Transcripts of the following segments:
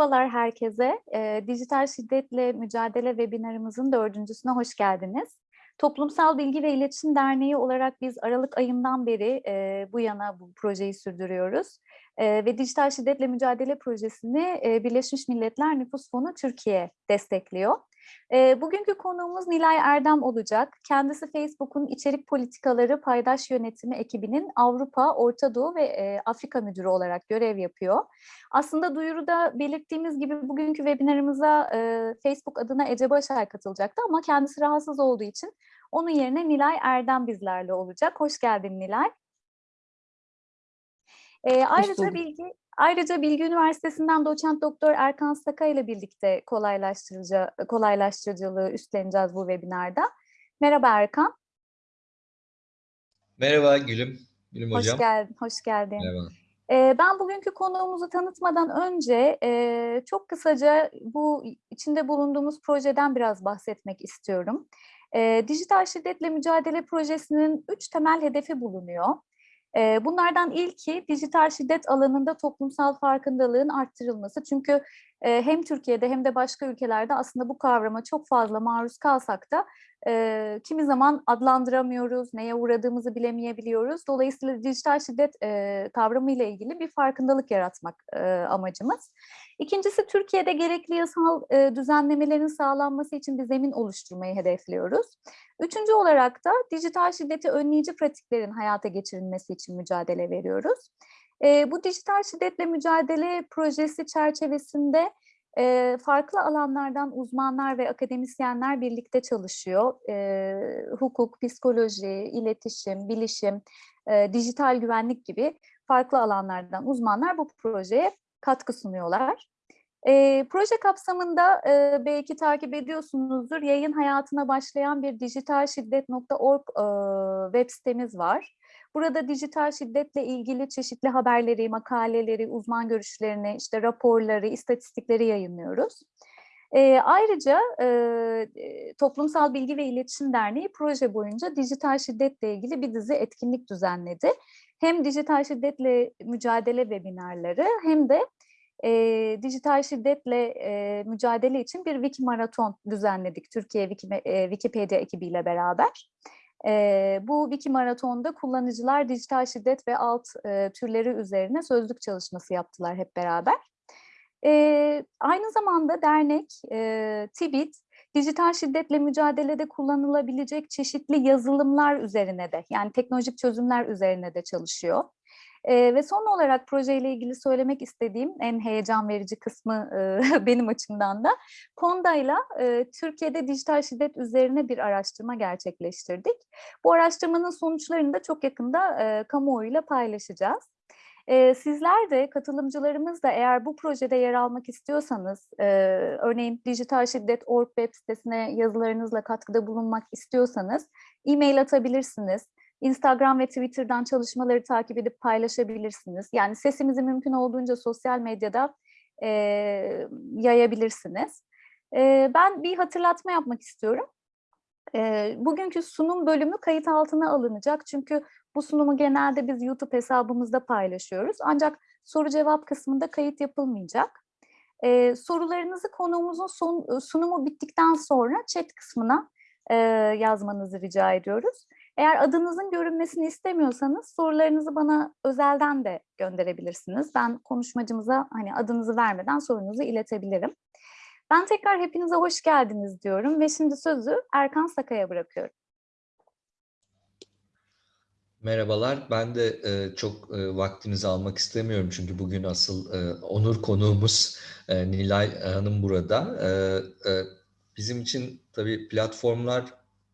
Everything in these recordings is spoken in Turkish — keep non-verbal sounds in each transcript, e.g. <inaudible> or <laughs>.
Merhabalar herkese. E, Dijital Şiddetle Mücadele webinarımızın dördüncüsüne hoş geldiniz. Toplumsal Bilgi ve İletişim Derneği olarak biz Aralık ayından beri e, bu yana bu projeyi sürdürüyoruz. E, ve Dijital Şiddetle Mücadele Projesi'ni e, Birleşmiş Milletler Nüfus Fonu Türkiye destekliyor. E, bugünkü konuğumuz Nilay Erdem olacak. Kendisi Facebook'un içerik politikaları paydaş yönetimi ekibinin Avrupa, Orta Doğu ve e, Afrika müdürü olarak görev yapıyor. Aslında duyuruda belirttiğimiz gibi bugünkü webinarımıza e, Facebook adına Ece Başar katılacaktı ama kendisi rahatsız olduğu için onun yerine Nilay Erdem bizlerle olacak. Hoş geldin Nilay. E, ayrıca bilgi Ayrıca Bilgi Üniversitesi'nden doçent doktor Erkan Saka ile birlikte kolaylaştırıcı, kolaylaştırıcılığı üstleneceğiz bu webinarda. Merhaba Erkan. Merhaba Gülüm. Gülüm hoş hocam. Geldin, hoş geldin. Merhaba. Ee, ben bugünkü konuğumuzu tanıtmadan önce e, çok kısaca bu içinde bulunduğumuz projeden biraz bahsetmek istiyorum. E, Dijital Şiddetle Mücadele Projesi'nin üç temel hedefi bulunuyor. Bunlardan ilki dijital şiddet alanında toplumsal farkındalığın arttırılması. Çünkü hem Türkiye'de hem de başka ülkelerde aslında bu kavrama çok fazla maruz kalsak da kimi zaman adlandıramıyoruz, neye uğradığımızı bilemeyebiliyoruz. Dolayısıyla dijital şiddet e, kavramı ile ilgili bir farkındalık yaratmak amacımız. İkincisi Türkiye'de gerekli yasal e, düzenlemelerin sağlanması için bir zemin oluşturmayı hedefliyoruz. Üçüncü olarak da dijital şiddeti önleyici pratiklerin hayata geçirilmesi için mücadele veriyoruz. E, bu dijital şiddetle mücadele projesi çerçevesinde e, farklı alanlardan uzmanlar ve akademisyenler birlikte çalışıyor. E, hukuk, psikoloji, iletişim, bilişim, e, dijital güvenlik gibi farklı alanlardan uzmanlar bu projeye katkı sunuyorlar. E, proje kapsamında e, belki takip ediyorsunuzdur, yayın hayatına başlayan bir dijitalşiddet.org e, web sitemiz var. Burada dijital şiddetle ilgili çeşitli haberleri, makaleleri, uzman görüşlerini, işte raporları, istatistikleri yayınlıyoruz. E, ayrıca e, Toplumsal Bilgi ve İletişim Derneği proje boyunca dijital şiddetle ilgili bir dizi etkinlik düzenledi. Hem dijital şiddetle mücadele webinarları hem de e, dijital şiddetle e, mücadele için bir wiki maraton düzenledik Türkiye Wiki, e, Wikipedia ekibiyle beraber. E, bu wiki maratonda kullanıcılar dijital şiddet ve alt e, türleri üzerine sözlük çalışması yaptılar hep beraber. E, aynı zamanda dernek e, TİBİT, dijital şiddetle mücadelede kullanılabilecek çeşitli yazılımlar üzerine de yani teknolojik çözümler üzerine de çalışıyor. E, ve son olarak projeyle ilgili söylemek istediğim en heyecan verici kısmı e, <laughs> benim açımdan da Konda'yla e, Türkiye'de dijital şiddet üzerine bir araştırma gerçekleştirdik. Bu araştırmanın sonuçlarını da çok yakında e, kamuoyuyla paylaşacağız. E, sizler de katılımcılarımız da eğer bu projede yer almak istiyorsanız, e, örneğin Dijital Şiddet.org web sitesine yazılarınızla katkıda bulunmak istiyorsanız e-mail atabilirsiniz Instagram ve Twitter'dan çalışmaları takip edip paylaşabilirsiniz. Yani sesimizi mümkün olduğunca sosyal medyada e, yayabilirsiniz. E, ben bir hatırlatma yapmak istiyorum. E, bugünkü sunum bölümü kayıt altına alınacak. Çünkü bu sunumu genelde biz YouTube hesabımızda paylaşıyoruz. Ancak soru cevap kısmında kayıt yapılmayacak. E, sorularınızı konuğumuzun son, sunumu bittikten sonra chat kısmına e, yazmanızı rica ediyoruz. Eğer adınızın görünmesini istemiyorsanız sorularınızı bana özelden de gönderebilirsiniz. Ben konuşmacımıza hani adınızı vermeden sorunuzu iletebilirim. Ben tekrar hepinize hoş geldiniz diyorum ve şimdi sözü Erkan Saka'ya bırakıyorum. Merhabalar. Ben de e, çok e, vaktinizi almak istemiyorum çünkü bugün asıl e, onur konuğumuz e, Nilay Hanım burada. E, e, bizim için tabii platformlar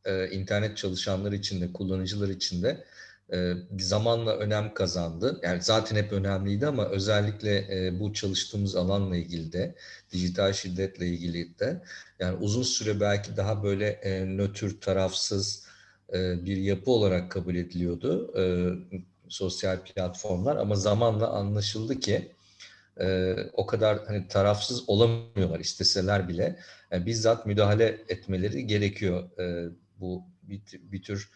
e, internet çalışanları için de kullanıcılar için de e, zamanla önem kazandı. Yani zaten hep önemliydi ama özellikle e, bu çalıştığımız alanla ilgili de dijital şiddetle ilgili de yani uzun süre belki daha böyle e, nötr, tarafsız bir yapı olarak kabul ediliyordu e, sosyal platformlar ama zamanla anlaşıldı ki e, o kadar hani tarafsız olamıyorlar isteseler bile. Yani bizzat müdahale etmeleri gerekiyor. E, bu bir, bir tür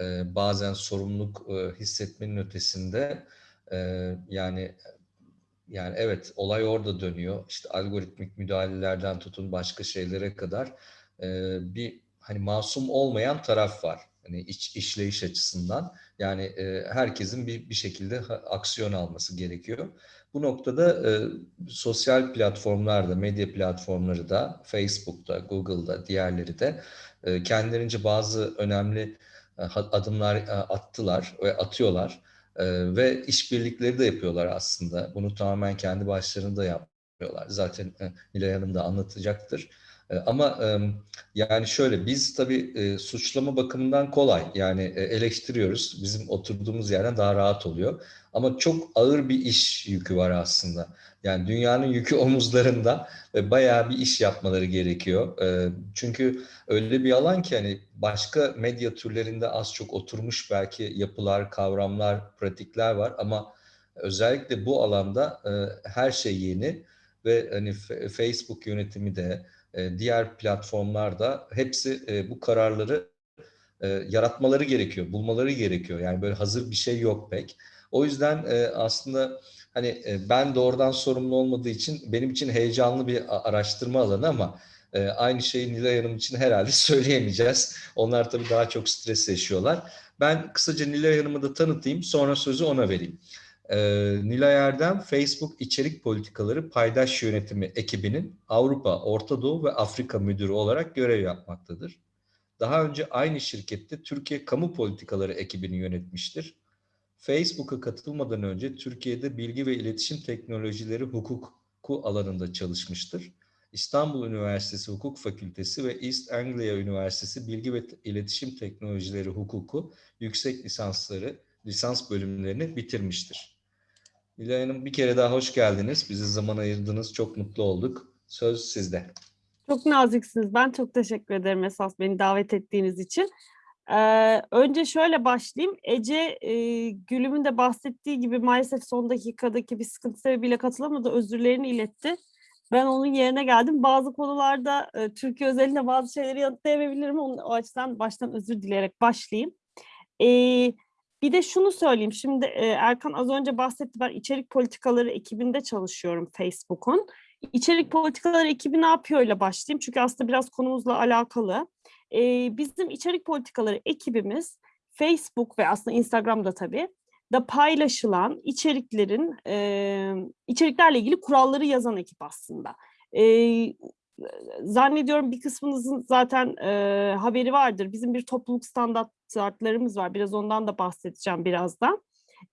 e, bazen sorumluluk e, hissetmenin ötesinde e, yani yani evet olay orada dönüyor. İşte algoritmik müdahalelerden tutun başka şeylere kadar e, bir hani masum olmayan taraf var. Hani iç işleyiş açısından. Yani e, herkesin bir bir şekilde aksiyon alması gerekiyor. Bu noktada e, sosyal platformlarda, medya platformları da, Facebook'ta, Google'da, diğerleri de e, kendilerince bazı önemli e, adımlar e, attılar ve atıyorlar. E, ve işbirlikleri de yapıyorlar aslında. Bunu tamamen kendi başlarında yapıyorlar. Zaten e, Nilay Hanım da anlatacaktır. E, ama yani şöyle biz tabii e, suçlama bakımından kolay. Yani e, eleştiriyoruz. Bizim oturduğumuz yerden daha rahat oluyor. Ama çok ağır bir iş yükü var aslında. Yani dünyanın yükü <laughs> omuzlarında ve bayağı bir iş yapmaları gerekiyor. Çünkü öyle bir alan ki hani başka medya türlerinde az çok oturmuş belki yapılar, kavramlar, pratikler var ama özellikle bu alanda her şey yeni ve hani Facebook yönetimi de e, diğer platformlarda hepsi e, bu kararları e, yaratmaları gerekiyor, bulmaları gerekiyor. Yani böyle hazır bir şey yok pek. O yüzden aslında hani ben doğrudan sorumlu olmadığı için benim için heyecanlı bir araştırma alanı ama aynı şeyi Nilay Hanım için herhalde <laughs> söyleyemeyeceğiz. Onlar tabii daha çok stres yaşıyorlar. Ben kısaca Nilay Hanım'ı da tanıtayım, sonra sözü ona vereyim. Ee, Nilay Erdem, Facebook İçerik Politikaları Paydaş Yönetimi ekibinin Avrupa, Orta Doğu ve Afrika müdürü olarak görev yapmaktadır. Daha önce aynı şirkette Türkiye Kamu Politikaları ekibini yönetmiştir. Facebook'a katılmadan önce Türkiye'de bilgi ve iletişim teknolojileri hukuku alanında çalışmıştır. İstanbul Üniversitesi Hukuk Fakültesi ve East Anglia Üniversitesi Bilgi ve İletişim Teknolojileri Hukuku yüksek lisansları, lisans bölümlerini bitirmiştir. Nilay Hanım bir kere daha hoş geldiniz. Bize zaman ayırdınız. Çok mutlu olduk. Söz sizde. Çok naziksiniz. Ben çok teşekkür ederim esas beni davet ettiğiniz için. Ee, önce şöyle başlayayım. Ece e, Gülüm'ün de bahsettiği gibi maalesef son dakikadaki bir sıkıntı sebebiyle katılamadı. Özürlerini iletti. Ben onun yerine geldim. Bazı konularda e, Türkiye özelinde bazı şeyleri yanıtlayamayabilirim. Onun, o açıdan baştan özür dileyerek başlayayım. Ee, bir de şunu söyleyeyim. Şimdi Erkan az önce bahsetti. Ben içerik politikaları ekibinde çalışıyorum Facebook'un. İçerik politikaları ekibi ne yapıyor ile başlayayım. Çünkü aslında biraz konumuzla alakalı. Bizim içerik politikaları ekibimiz Facebook ve aslında Instagram'da tabii da paylaşılan içeriklerin içeriklerle ilgili kuralları yazan ekip aslında. Zannediyorum bir kısmınızın zaten haberi vardır. Bizim bir topluluk standartlarımız var. Biraz ondan da bahsedeceğim birazdan.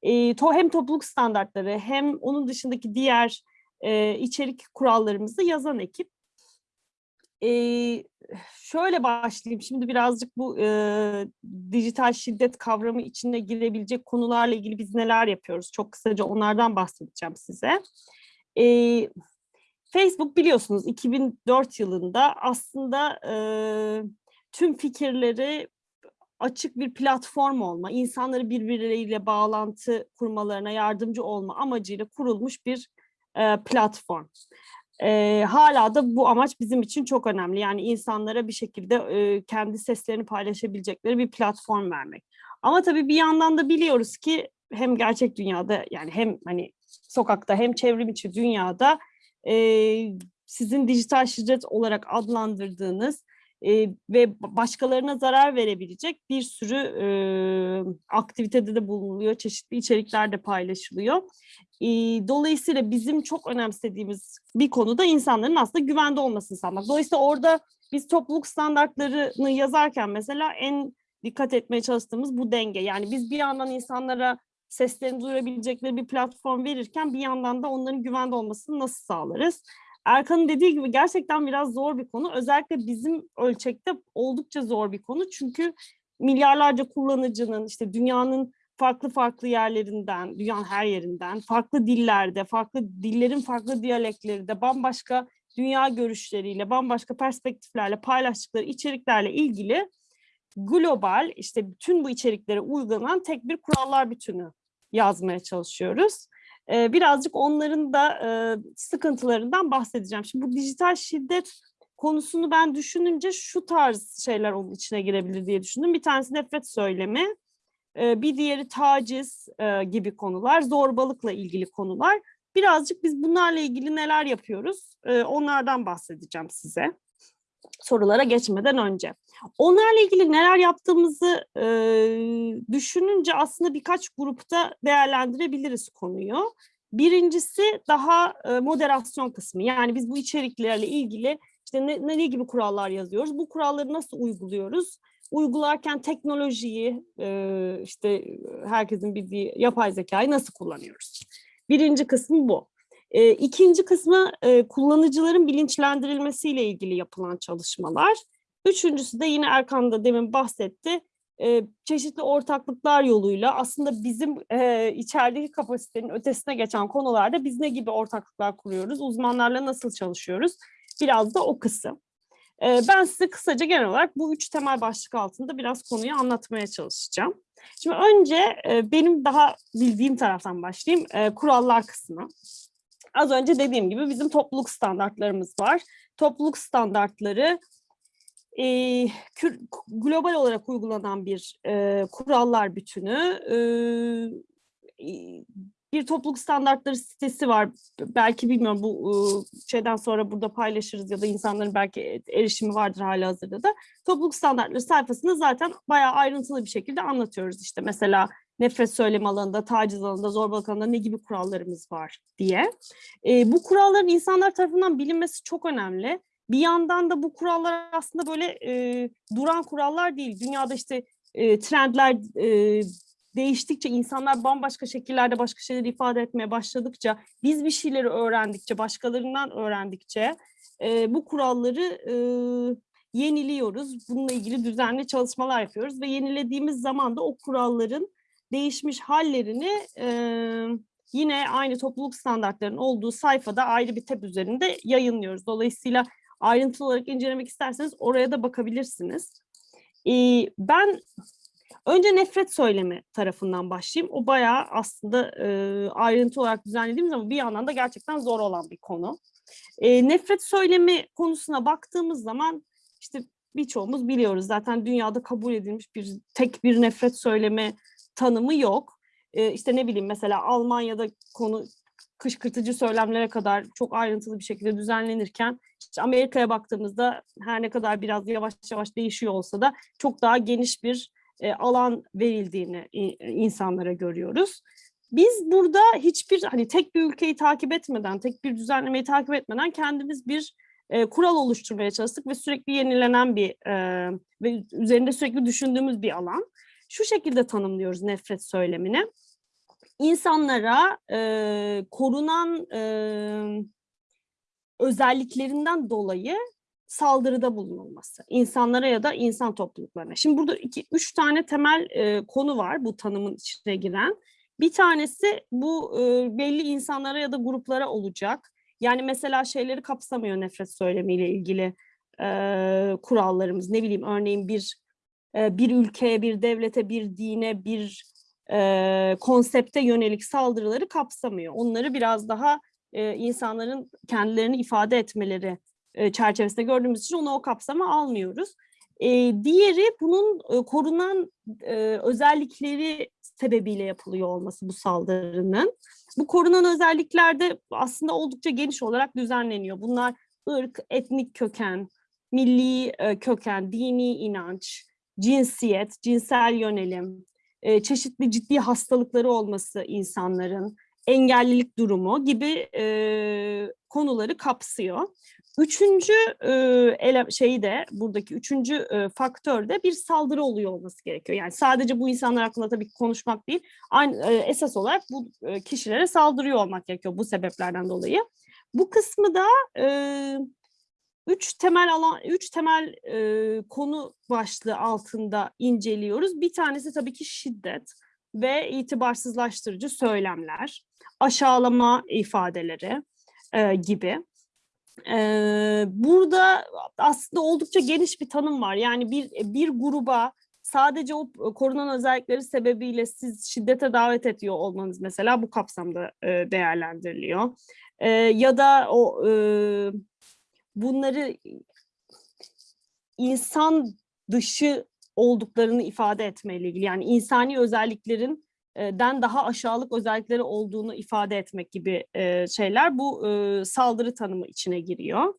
E, to, hem topluluk standartları hem onun dışındaki diğer e, içerik kurallarımızı yazan ekip. E, şöyle başlayayım. Şimdi birazcık bu e, dijital şiddet kavramı içine girebilecek konularla ilgili biz neler yapıyoruz? Çok kısaca onlardan bahsedeceğim size. E, Facebook biliyorsunuz 2004 yılında aslında e, tüm fikirleri açık bir platform olma, insanları birbirleriyle bağlantı kurmalarına yardımcı olma amacıyla kurulmuş bir e, platform. E, hala da bu amaç bizim için çok önemli. Yani insanlara bir şekilde e, kendi seslerini paylaşabilecekleri bir platform vermek. Ama tabii bir yandan da biliyoruz ki hem gerçek dünyada yani hem hani sokakta hem çevrim içi dünyada e, sizin dijital şiddet olarak adlandırdığınız e, ve başkalarına zarar verebilecek bir sürü e, aktivitede de bulunuluyor, çeşitli içerikler de paylaşılıyor. E, dolayısıyla bizim çok önemsediğimiz bir konuda insanların aslında güvende olmasını sağlamak. Dolayısıyla orada biz topluluk standartlarını yazarken mesela en dikkat etmeye çalıştığımız bu denge. Yani biz bir yandan insanlara seslerini duyurabilecekleri bir platform verirken bir yandan da onların güvende olmasını nasıl sağlarız? Erkan'ın dediği gibi gerçekten biraz zor bir konu. Özellikle bizim ölçekte oldukça zor bir konu. Çünkü milyarlarca kullanıcının işte dünyanın farklı farklı yerlerinden, dünyanın her yerinden, farklı dillerde, farklı dillerin farklı diyalekleri de bambaşka dünya görüşleriyle, bambaşka perspektiflerle paylaştıkları içeriklerle ilgili global işte bütün bu içeriklere uygulanan tek bir kurallar bütünü yazmaya çalışıyoruz. Birazcık onların da sıkıntılarından bahsedeceğim. Şimdi bu dijital şiddet konusunu ben düşününce şu tarz şeyler onun içine girebilir diye düşündüm. Bir tanesi nefret söylemi, bir diğeri taciz gibi konular, zorbalıkla ilgili konular. Birazcık biz bunlarla ilgili neler yapıyoruz? Onlardan bahsedeceğim size sorulara geçmeden önce. Onlarla ilgili neler yaptığımızı e, düşününce aslında birkaç grupta değerlendirebiliriz konuyu. Birincisi daha e, moderasyon kısmı. Yani biz bu içeriklerle ilgili işte ne, ne gibi kurallar yazıyoruz? Bu kuralları nasıl uyguluyoruz? Uygularken teknolojiyi, e, işte herkesin bildiği yapay zekayı nasıl kullanıyoruz? Birinci kısmı bu. E, ikinci kısmı e, kullanıcıların bilinçlendirilmesiyle ilgili yapılan çalışmalar. Üçüncüsü de yine Erkan da demin bahsetti. E, çeşitli ortaklıklar yoluyla aslında bizim e, içerideki kapasitenin ötesine geçen konularda biz ne gibi ortaklıklar kuruyoruz, uzmanlarla nasıl çalışıyoruz? Biraz da o kısım. E, ben size kısaca genel olarak bu üç temel başlık altında biraz konuyu anlatmaya çalışacağım. Şimdi önce e, benim daha bildiğim taraftan başlayayım. E, kurallar kısmı. Az önce dediğim gibi bizim topluluk standartlarımız var. Topluluk standartları e, kür, global olarak uygulanan bir e, kurallar bütünü. E, bir topluluk standartları sitesi var. Belki bilmiyorum bu e, şeyden sonra burada paylaşırız ya da insanların belki erişimi vardır hala hazırda da. Topluluk standartları sayfasında zaten bayağı ayrıntılı bir şekilde anlatıyoruz. İşte mesela nefret söylemi alanında, taciz alanında, zorbalık alanında ne gibi kurallarımız var diye. E, bu kuralların insanlar tarafından bilinmesi çok önemli. Bir yandan da bu kurallar aslında böyle e, duran kurallar değil. Dünyada işte e, trendler e, değiştikçe, insanlar bambaşka şekillerde başka şeyleri ifade etmeye başladıkça, biz bir şeyleri öğrendikçe, başkalarından öğrendikçe e, bu kuralları e, yeniliyoruz. Bununla ilgili düzenli çalışmalar yapıyoruz ve yenilediğimiz zaman da o kuralların değişmiş hallerini e, yine aynı topluluk standartlarının olduğu sayfada ayrı bir tab üzerinde yayınlıyoruz. Dolayısıyla ayrıntılı olarak incelemek isterseniz oraya da bakabilirsiniz. E, ben önce nefret söylemi tarafından başlayayım. O bayağı aslında e, ayrıntı olarak düzenlediğimiz ama bir yandan da gerçekten zor olan bir konu. E, nefret söylemi konusuna baktığımız zaman işte birçoğumuz biliyoruz zaten dünyada kabul edilmiş bir tek bir nefret söylemi tanımı yok. E, işte ne bileyim mesela Almanya'da konu kışkırtıcı söylemlere kadar çok ayrıntılı bir şekilde düzenlenirken işte Amerika'ya baktığımızda her ne kadar biraz yavaş yavaş değişiyor olsa da çok daha geniş bir e, alan verildiğini insanlara görüyoruz. Biz burada hiçbir hani tek bir ülkeyi takip etmeden, tek bir düzenlemeyi takip etmeden kendimiz bir e, kural oluşturmaya çalıştık ve sürekli yenilenen bir e, ve üzerinde sürekli düşündüğümüz bir alan şu şekilde tanımlıyoruz nefret söylemini. İnsanlara e, korunan e, özelliklerinden dolayı saldırıda bulunulması. insanlara ya da insan topluluklarına. Şimdi burada iki, üç tane temel e, konu var bu tanımın içine giren. Bir tanesi bu e, belli insanlara ya da gruplara olacak. Yani mesela şeyleri kapsamıyor nefret söylemiyle ilgili e, kurallarımız. Ne bileyim örneğin bir bir ülkeye, bir devlete, bir dine, bir e, konsepte yönelik saldırıları kapsamıyor. Onları biraz daha e, insanların kendilerini ifade etmeleri e, çerçevesinde gördüğümüz için onu o kapsama almıyoruz. E, diğeri bunun e, korunan e, özellikleri sebebiyle yapılıyor olması bu saldırının. Bu korunan özelliklerde aslında oldukça geniş olarak düzenleniyor. Bunlar ırk, etnik köken, milli e, köken, dini inanç, cinsiyet, cinsel yönelim, e, çeşitli ciddi hastalıkları olması insanların, engellilik durumu gibi e, konuları kapsıyor. Üçüncü e, şeyi de buradaki üçüncü e, faktör de bir saldırı oluyor olması gerekiyor. Yani sadece bu insanlar hakkında tabii ki konuşmak değil, aynı, esas olarak bu kişilere saldırıyor olmak gerekiyor bu sebeplerden dolayı. Bu kısmı da e, üç temel alan, üç temel e, konu başlığı altında inceliyoruz. Bir tanesi tabii ki şiddet ve itibarsızlaştırıcı söylemler, aşağılama ifadeleri e, gibi. E, burada aslında oldukça geniş bir tanım var. Yani bir bir gruba sadece o korunan özellikleri sebebiyle siz şiddete davet ediyor olmanız mesela bu kapsamda e, değerlendiriliyor. E, ya da o e, bunları insan dışı olduklarını ifade etmeyle ilgili. Yani insani özelliklerin e, den daha aşağılık özellikleri olduğunu ifade etmek gibi e, şeyler bu e, saldırı tanımı içine giriyor.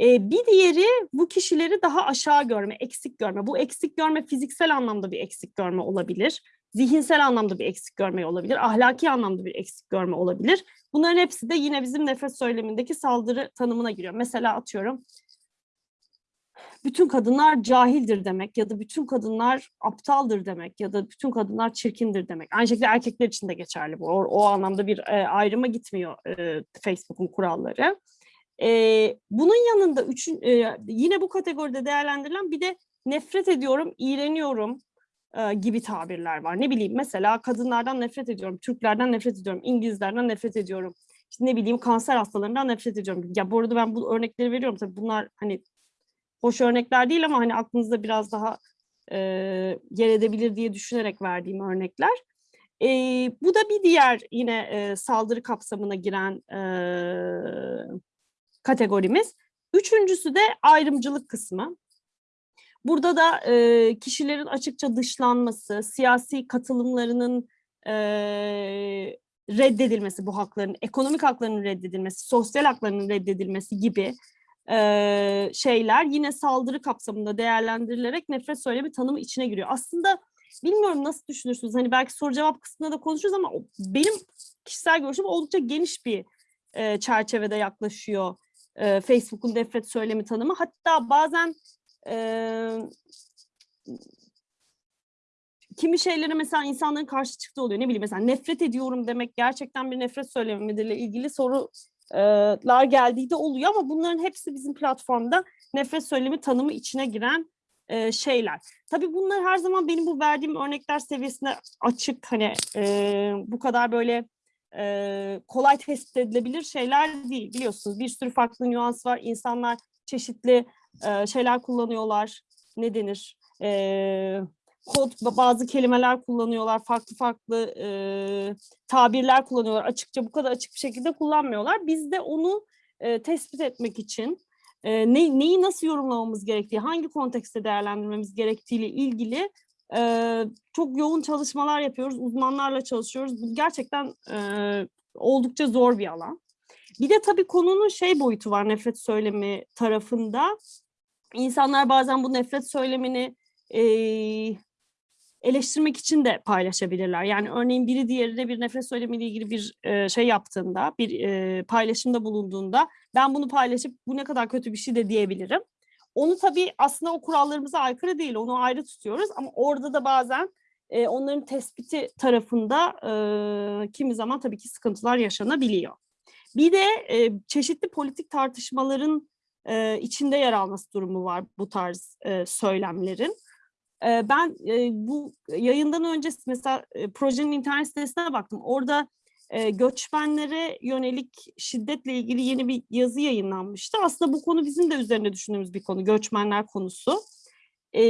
Bir diğeri bu kişileri daha aşağı görme, eksik görme. Bu eksik görme fiziksel anlamda bir eksik görme olabilir. Zihinsel anlamda bir eksik görme olabilir. Ahlaki anlamda bir eksik görme olabilir. Bunların hepsi de yine bizim nefret söylemindeki saldırı tanımına giriyor. Mesela atıyorum bütün kadınlar cahildir demek ya da bütün kadınlar aptaldır demek ya da bütün kadınlar çirkindir demek. Aynı şekilde erkekler için de geçerli bu. O, o anlamda bir e, ayrıma gitmiyor e, Facebook'un kuralları. E, bunun yanında üçün, e, yine bu kategoride değerlendirilen bir de nefret ediyorum, iğreniyorum gibi tabirler var. Ne bileyim mesela kadınlardan nefret ediyorum, Türklerden nefret ediyorum, İngilizlerden nefret ediyorum. İşte ne bileyim kanser hastalarından nefret ediyorum. Ya bu arada ben bu örnekleri veriyorum tabii bunlar hani hoş örnekler değil ama hani aklınızda biraz daha e, yer edebilir diye düşünerek verdiğim örnekler. E, bu da bir diğer yine e, saldırı kapsamına giren e, kategorimiz. Üçüncüsü de ayrımcılık kısmı. Burada da e, kişilerin açıkça dışlanması, siyasi katılımlarının e, reddedilmesi bu hakların, ekonomik haklarının reddedilmesi, sosyal haklarının reddedilmesi gibi e, şeyler yine saldırı kapsamında değerlendirilerek nefret söylemi tanımı içine giriyor. Aslında bilmiyorum nasıl düşünürsünüz? Hani belki soru cevap kısmında da konuşuruz ama benim kişisel görüşüm oldukça geniş bir e, çerçevede yaklaşıyor e, Facebook'un nefret söylemi tanımı. Hatta bazen kimi şeylere mesela insanların karşı çıktığı oluyor. Ne bileyim mesela nefret ediyorum demek gerçekten bir nefret söylemi midirle ilgili sorular geldiği de oluyor ama bunların hepsi bizim platformda nefret söylemi tanımı içine giren şeyler. Tabii bunlar her zaman benim bu verdiğim örnekler seviyesinde açık hani e, bu kadar böyle e, kolay tespit edilebilir şeyler değil biliyorsunuz. Bir sürü farklı nüans var. İnsanlar çeşitli e, şeyler kullanıyorlar. Ne denir? E, kod bazı kelimeler kullanıyorlar. Farklı farklı e, tabirler kullanıyorlar. Açıkça bu kadar açık bir şekilde kullanmıyorlar. Biz de onu e, tespit etmek için e, ne, neyi nasıl yorumlamamız gerektiği, hangi kontekste değerlendirmemiz gerektiğiyle ilgili e, çok yoğun çalışmalar yapıyoruz. Uzmanlarla çalışıyoruz. Bu gerçekten e, oldukça zor bir alan. Bir de tabii konunun şey boyutu var nefret söylemi tarafında. İnsanlar bazen bu nefret söylemini e, eleştirmek için de paylaşabilirler. Yani örneğin biri diğerine bir nefret söylemiyle ilgili bir e, şey yaptığında, bir e, paylaşımda bulunduğunda ben bunu paylaşıp bu ne kadar kötü bir şey de diyebilirim. Onu tabii aslında o kurallarımıza aykırı değil, onu ayrı tutuyoruz ama orada da bazen e, onların tespiti tarafında e, kimi zaman tabii ki sıkıntılar yaşanabiliyor. Bir de e, çeşitli politik tartışmaların e, içinde yer alması durumu var bu tarz e, söylemlerin. E, ben e, bu yayından önce mesela e, projenin internet sitesine baktım. Orada e, göçmenlere yönelik şiddetle ilgili yeni bir yazı yayınlanmıştı. Aslında bu konu bizim de üzerine düşündüğümüz bir konu, göçmenler konusu. E,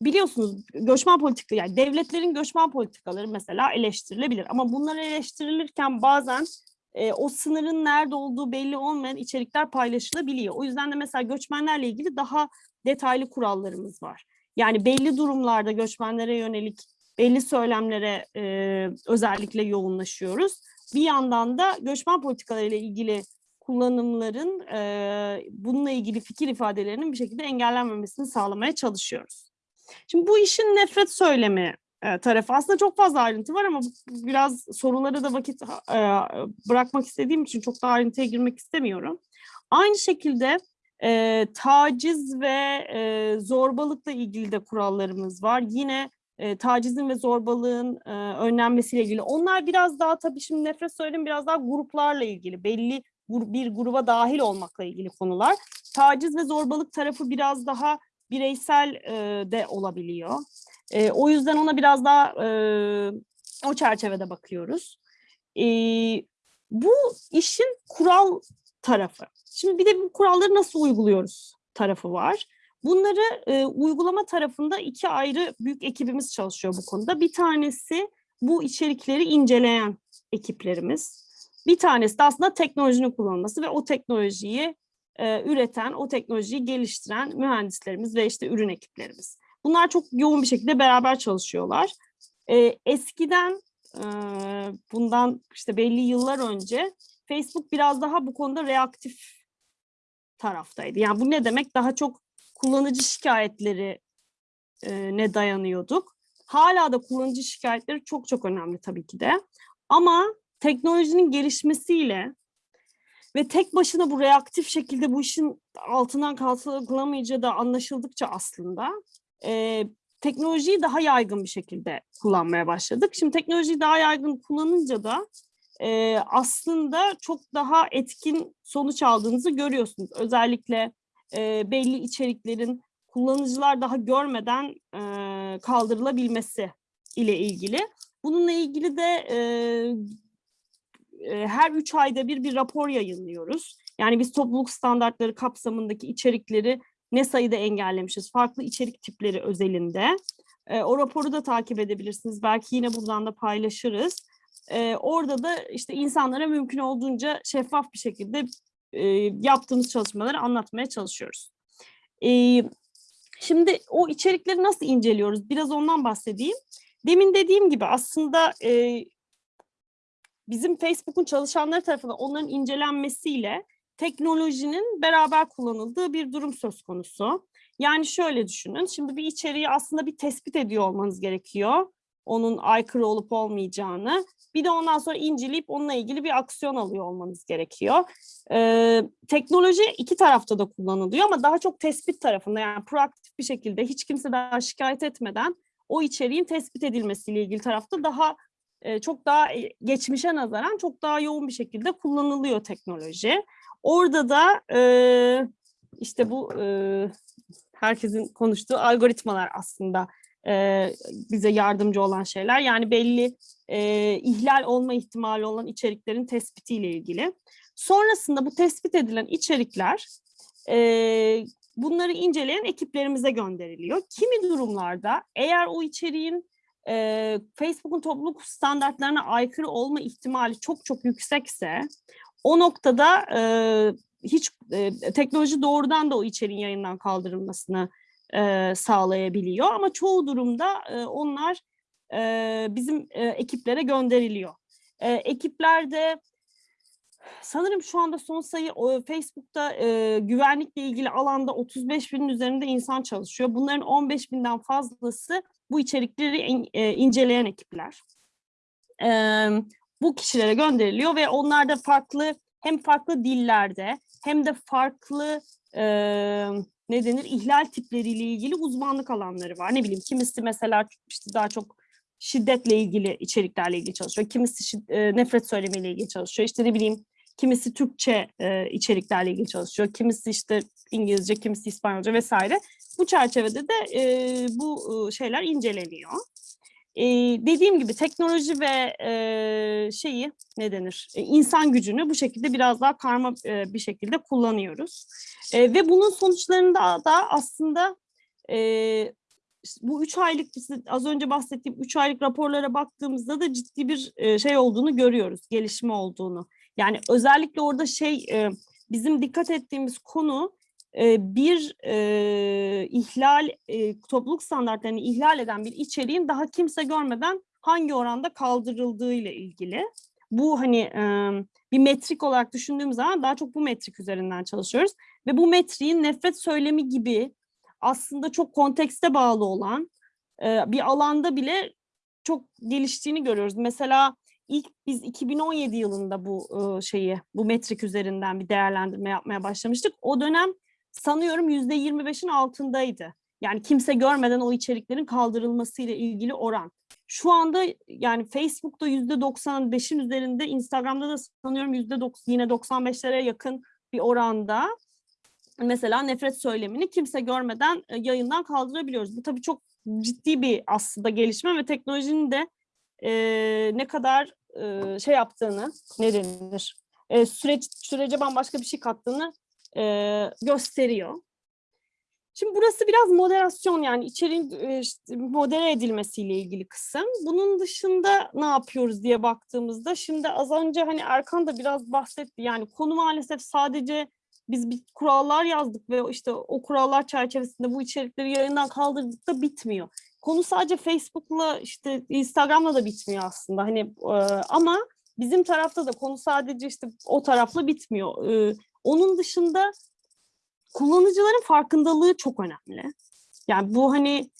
biliyorsunuz göçmen politika yani devletlerin göçmen politikaları mesela eleştirilebilir ama bunlar eleştirilirken bazen e, o sınırın nerede olduğu belli olmayan içerikler paylaşılabiliyor. O yüzden de mesela göçmenlerle ilgili daha detaylı kurallarımız var. Yani belli durumlarda göçmenlere yönelik belli söylemlere e, özellikle yoğunlaşıyoruz. Bir yandan da göçmen politikalarıyla ilgili kullanımların e, bununla ilgili fikir ifadelerinin bir şekilde engellenmemesini sağlamaya çalışıyoruz. Şimdi bu işin nefret söylemi tarafı aslında çok fazla ayrıntı var ama biraz soruları da vakit e, bırakmak istediğim için çok da ayrıntıya girmek istemiyorum. Aynı şekilde e, taciz ve e, zorbalıkla ilgili de kurallarımız var. Yine e, tacizin ve zorbalığın e, önlenmesiyle ilgili. Onlar biraz daha tabii şimdi nefret söyleyeyim biraz daha gruplarla ilgili. Belli bir gruba dahil olmakla ilgili konular. Taciz ve zorbalık tarafı biraz daha bireysel e, de olabiliyor. E, o yüzden ona biraz daha e, o çerçevede bakıyoruz. E, bu işin kural tarafı. Şimdi bir de bu kuralları nasıl uyguluyoruz tarafı var. Bunları e, uygulama tarafında iki ayrı büyük ekibimiz çalışıyor bu konuda. Bir tanesi bu içerikleri inceleyen ekiplerimiz. Bir tanesi de aslında teknolojinin kullanılması ve o teknolojiyi e, üreten, o teknolojiyi geliştiren mühendislerimiz ve işte ürün ekiplerimiz. Bunlar çok yoğun bir şekilde beraber çalışıyorlar. E, eskiden e, bundan işte belli yıllar önce Facebook biraz daha bu konuda reaktif taraftaydı. Yani bu ne demek? Daha çok kullanıcı şikayetleri e, ne dayanıyorduk. Hala da kullanıcı şikayetleri çok çok önemli tabii ki de. Ama teknolojinin gelişmesiyle ve tek başına bu reaktif şekilde bu işin altından kalkılamayacağı da anlaşıldıkça aslında e, teknolojiyi daha yaygın bir şekilde kullanmaya başladık. Şimdi teknolojiyi daha yaygın kullanınca da e, aslında çok daha etkin sonuç aldığınızı görüyorsunuz. Özellikle e, belli içeriklerin kullanıcılar daha görmeden e, kaldırılabilmesi ile ilgili. Bununla ilgili de e, e, her üç ayda bir bir rapor yayınlıyoruz. Yani biz topluluk standartları kapsamındaki içerikleri ne sayıda engellemişiz, farklı içerik tipleri özelinde. E, o raporu da takip edebilirsiniz. Belki yine buradan da paylaşırız. E, orada da işte insanlara mümkün olduğunca şeffaf bir şekilde e, yaptığımız çalışmaları anlatmaya çalışıyoruz. E, şimdi o içerikleri nasıl inceliyoruz? Biraz ondan bahsedeyim. Demin dediğim gibi aslında e, bizim Facebook'un çalışanları tarafından onların incelenmesiyle teknolojinin beraber kullanıldığı bir durum söz konusu. Yani şöyle düşünün, şimdi bir içeriği aslında bir tespit ediyor olmanız gerekiyor. Onun aykırı olup olmayacağını. Bir de ondan sonra inceleyip onunla ilgili bir aksiyon alıyor olmanız gerekiyor. Ee, teknoloji iki tarafta da kullanılıyor ama daha çok tespit tarafında yani proaktif bir şekilde hiç kimse daha şikayet etmeden o içeriğin tespit edilmesiyle ilgili tarafta daha e, çok daha geçmişe nazaran çok daha yoğun bir şekilde kullanılıyor teknoloji. Orada da e, işte bu e, herkesin konuştuğu algoritmalar aslında e, bize yardımcı olan şeyler. Yani belli e, ihlal olma ihtimali olan içeriklerin tespitiyle ilgili. Sonrasında bu tespit edilen içerikler e, bunları inceleyen ekiplerimize gönderiliyor. Kimi durumlarda eğer o içeriğin e, Facebook'un topluluk standartlarına aykırı olma ihtimali çok çok yüksekse o noktada e, hiç e, teknoloji doğrudan da o içeriğin yayından kaldırılmasını e, sağlayabiliyor ama çoğu durumda e, onlar e, bizim e, ekiplere gönderiliyor. E, ekiplerde sanırım şu anda son sayı o, Facebook'ta e, güvenlikle ilgili alanda 35 binin üzerinde insan çalışıyor. Bunların 15 binden fazlası bu içerikleri in, e, inceleyen ekipler. E, bu kişilere gönderiliyor ve onlar da farklı hem farklı dillerde hem de farklı e, ne denir ihlal tipleriyle ilgili uzmanlık alanları var. Ne bileyim kimisi mesela işte daha çok şiddetle ilgili içeriklerle ilgili çalışıyor. Kimisi e, nefret söylemiyle ilgili çalışıyor. İşte ne bileyim kimisi Türkçe e, içeriklerle ilgili çalışıyor. Kimisi işte İngilizce, kimisi İspanyolca vesaire. Bu çerçevede de e, bu e, şeyler inceleniyor. E, dediğim gibi teknoloji ve e, şeyi ne denir e, insan gücünü bu şekilde biraz daha karma e, bir şekilde kullanıyoruz. E, ve bunun sonuçlarında da aslında e, bu üç aylık az önce bahsettiğim üç aylık raporlara baktığımızda da ciddi bir e, şey olduğunu görüyoruz, gelişme olduğunu. Yani özellikle orada şey e, bizim dikkat ettiğimiz konu bir e, ihlal, e, topluluk standartlarını ihlal eden bir içeriğin daha kimse görmeden hangi oranda kaldırıldığı ile ilgili. Bu hani e, bir metrik olarak düşündüğümüz zaman daha çok bu metrik üzerinden çalışıyoruz. Ve bu metriğin nefret söylemi gibi aslında çok kontekste bağlı olan e, bir alanda bile çok geliştiğini görüyoruz. Mesela ilk biz 2017 yılında bu şeyi, bu metrik üzerinden bir değerlendirme yapmaya başlamıştık. O dönem sanıyorum yüzde 25'in altındaydı. Yani kimse görmeden o içeriklerin kaldırılması ile ilgili oran. Şu anda yani Facebook'ta yüzde 95'in üzerinde, Instagram'da da sanıyorum yüzde yine 95'lere yakın bir oranda mesela nefret söylemini kimse görmeden e, yayından kaldırabiliyoruz. Bu tabii çok ciddi bir aslında gelişme ve teknolojinin de e, ne kadar e, şey yaptığını, ne denir, e, süreç, sürece bambaşka bir şey kattığını e, gösteriyor. Şimdi burası biraz moderasyon yani içeriğin işte, modere edilmesiyle ilgili kısım. Bunun dışında ne yapıyoruz diye baktığımızda şimdi az önce hani Erkan da biraz bahsetti. Yani konu maalesef sadece biz bir kurallar yazdık ve işte o kurallar çerçevesinde bu içerikleri yayından kaldırdık da bitmiyor. konu sadece Facebook'la işte Instagram'la da bitmiyor aslında. Hani ama bizim tarafta da konu sadece işte o tarafla bitmiyor. Onun dışında kullanıcıların farkındalığı çok önemli. Yani bu hani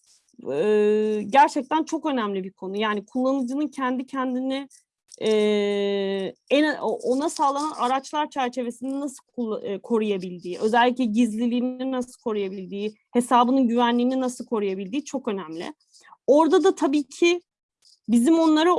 e, gerçekten çok önemli bir konu. Yani kullanıcının kendi kendini e, en ona sağlanan araçlar çerçevesinde nasıl e, koruyabildiği, özellikle gizliliğini nasıl koruyabildiği, hesabının güvenliğini nasıl koruyabildiği çok önemli. Orada da tabii ki bizim onlara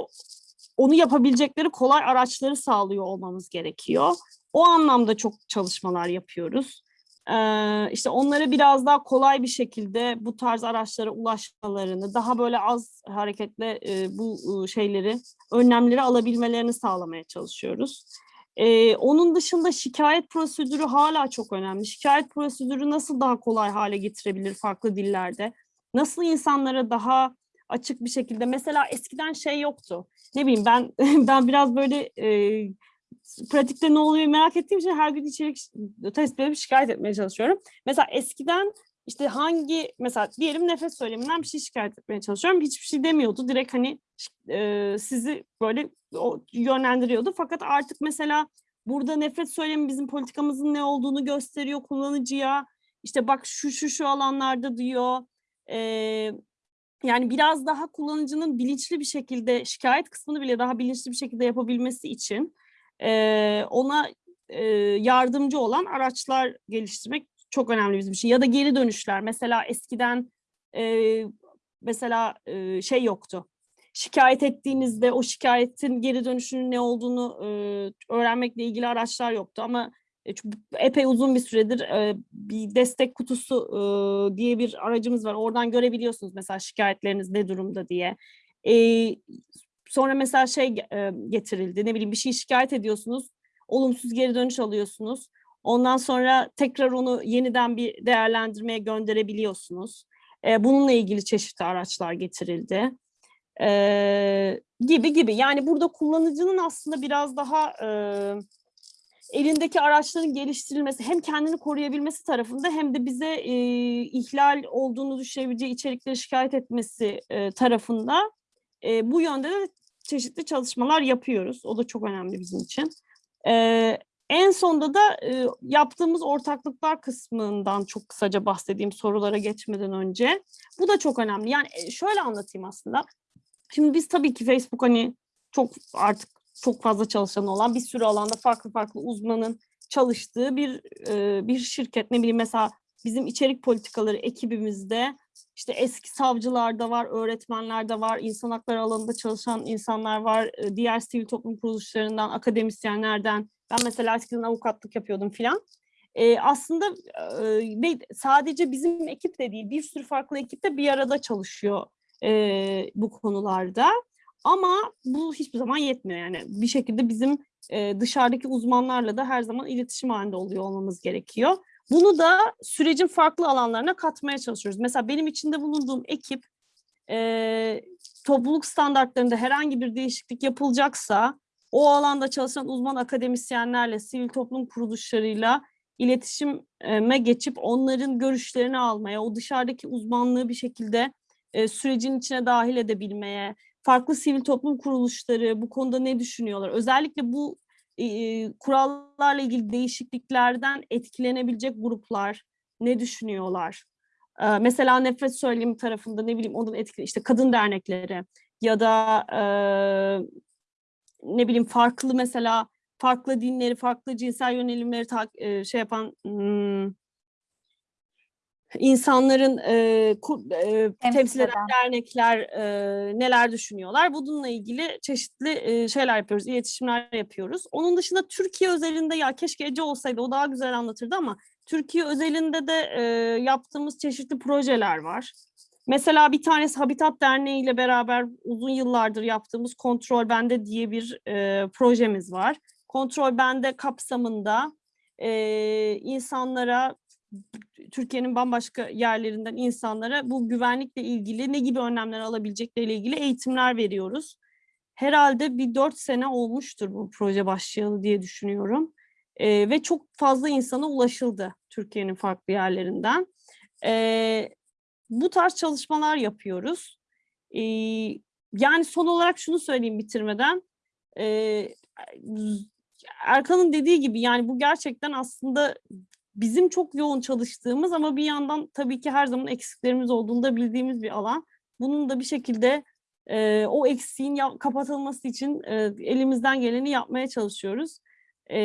onu yapabilecekleri kolay araçları sağlıyor olmamız gerekiyor. O anlamda çok çalışmalar yapıyoruz. Ee, işte onlara biraz daha kolay bir şekilde bu tarz araçlara ulaşmalarını, daha böyle az hareketle e, bu şeyleri, önlemleri alabilmelerini sağlamaya çalışıyoruz. Ee, onun dışında şikayet prosedürü hala çok önemli. Şikayet prosedürü nasıl daha kolay hale getirebilir farklı dillerde? Nasıl insanlara daha açık bir şekilde, mesela eskiden şey yoktu. Ne bileyim ben <laughs> ben biraz böyle e, pratikte ne oluyor merak ettiğim için her gün içerik test edip şikayet etmeye çalışıyorum. Mesela eskiden işte hangi mesela diyelim nefes söyleminden bir şey şikayet etmeye çalışıyorum. Hiçbir şey demiyordu. Direkt hani e, sizi böyle o, yönlendiriyordu. Fakat artık mesela burada nefret söylemi bizim politikamızın ne olduğunu gösteriyor kullanıcıya. İşte bak şu şu şu alanlarda diyor. E, yani biraz daha kullanıcının bilinçli bir şekilde şikayet kısmını bile daha bilinçli bir şekilde yapabilmesi için e, ona e, yardımcı olan araçlar geliştirmek çok önemli bizim için. Ya da geri dönüşler. Mesela eskiden e, mesela e, şey yoktu. Şikayet ettiğinizde o şikayetin geri dönüşünün ne olduğunu e, öğrenmekle ilgili araçlar yoktu. Ama e, epey uzun bir süredir e, bir destek kutusu e, diye bir aracımız var. Oradan görebiliyorsunuz mesela şikayetleriniz ne durumda diye. E, sonra mesela şey e, getirildi. Ne bileyim bir şey şikayet ediyorsunuz olumsuz geri dönüş alıyorsunuz. Ondan sonra tekrar onu yeniden bir değerlendirmeye gönderebiliyorsunuz. E, bununla ilgili çeşitli araçlar getirildi. E, gibi gibi. Yani burada kullanıcının aslında biraz daha e, elindeki araçların geliştirilmesi hem kendini koruyabilmesi tarafında hem de bize e, ihlal olduğunu düşünebileceği içerikleri şikayet etmesi e, tarafında e, bu yönde de çeşitli çalışmalar yapıyoruz. O da çok önemli bizim için. Ee, en sonda da e, yaptığımız ortaklıklar kısmından çok kısaca bahsedeyim sorulara geçmeden önce. Bu da çok önemli. Yani e, şöyle anlatayım aslında. Şimdi biz tabii ki Facebook hani çok artık çok fazla çalışan olan bir sürü alanda farklı farklı uzmanın çalıştığı bir e, bir şirket. Ne bileyim mesela bizim içerik politikaları ekibimizde işte eski savcılar da var, öğretmenler de var, insan hakları alanında çalışan insanlar var, diğer sivil toplum kuruluşlarından, akademisyenlerden. Ben mesela eskiden avukatlık yapıyordum filan. Ee, aslında e, sadece bizim ekip de değil, bir sürü farklı ekip de bir arada çalışıyor e, bu konularda. Ama bu hiçbir zaman yetmiyor yani. Bir şekilde bizim e, dışarıdaki uzmanlarla da her zaman iletişim halinde oluyor olmamız gerekiyor. Bunu da sürecin farklı alanlarına katmaya çalışıyoruz. Mesela benim içinde bulunduğum ekip e, topluluk standartlarında herhangi bir değişiklik yapılacaksa o alanda çalışan uzman akademisyenlerle, sivil toplum kuruluşlarıyla iletişime geçip onların görüşlerini almaya, o dışarıdaki uzmanlığı bir şekilde e, sürecin içine dahil edebilmeye, farklı sivil toplum kuruluşları bu konuda ne düşünüyorlar? Özellikle bu e, kurallarla ilgili değişikliklerden etkilenebilecek gruplar ne düşünüyorlar? Mesela nefret söylemi tarafında ne bileyim onun etkili işte kadın dernekleri ya da ne bileyim farklı mesela farklı dinleri, farklı cinsel yönelimleri şey yapan hmm, insanların e, kur, e, temsil eden dernekler e, neler düşünüyorlar? Bununla ilgili çeşitli e, şeyler yapıyoruz, iletişimler yapıyoruz. Onun dışında Türkiye özelinde ya keşke Ece olsaydı o daha güzel anlatırdı ama Türkiye özelinde de e, yaptığımız çeşitli projeler var. Mesela bir tanesi Habitat Derneği ile beraber uzun yıllardır yaptığımız Kontrol Bende diye bir e, projemiz var. Kontrol Bende kapsamında e, insanlara Türkiye'nin bambaşka yerlerinden insanlara bu güvenlikle ilgili ne gibi önlemler alabilecekleriyle ilgili eğitimler veriyoruz. Herhalde bir dört sene olmuştur bu proje başlayalı diye düşünüyorum. Ee, ve çok fazla insana ulaşıldı Türkiye'nin farklı yerlerinden. Ee, bu tarz çalışmalar yapıyoruz. Ee, yani son olarak şunu söyleyeyim bitirmeden. Ee, Erkan'ın dediği gibi yani bu gerçekten aslında bizim çok yoğun çalıştığımız ama bir yandan tabii ki her zaman eksiklerimiz olduğunu da bildiğimiz bir alan. Bunun da bir şekilde e, o eksiğin ya- kapatılması için e, elimizden geleni yapmaya çalışıyoruz. E,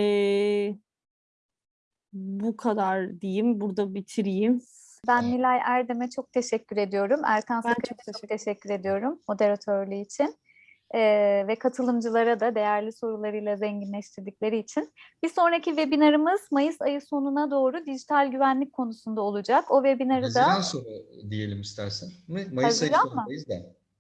bu kadar diyeyim, burada bitireyim. Ben Nilay Erdem'e çok teşekkür ediyorum. Erkan Ben Sakın'a çok teşekkür ediyorum moderatörlüğü için. Ve katılımcılara da değerli sorularıyla zenginleştirdikleri için. Bir sonraki webinarımız Mayıs ayı sonuna doğru dijital güvenlik konusunda olacak. O webinarı Haziran da sonu diyelim istersen. Mi? Mayıs ayı Haziran mı? sonundayız da.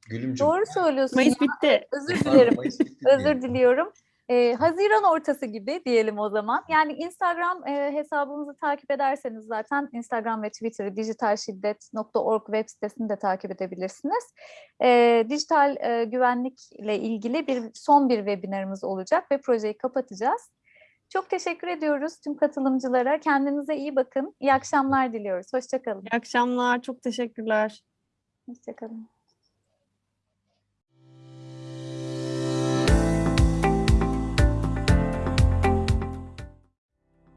Gülümcüm. doğru söylüyorsun. Mayıs bitti. Özür dilerim. Mayıs bitti Özür diliyorum. Ee, Haziran ortası gibi diyelim o zaman. Yani Instagram e, hesabımızı takip ederseniz zaten Instagram ve Twitter'ı dijitalşiddet.org web sitesini de takip edebilirsiniz. Ee, dijital e, güvenlikle ilgili bir son bir webinarımız olacak ve projeyi kapatacağız. Çok teşekkür ediyoruz tüm katılımcılara. Kendinize iyi bakın. İyi akşamlar diliyoruz. Hoşçakalın. İyi akşamlar, çok teşekkürler. Hoşçakalın.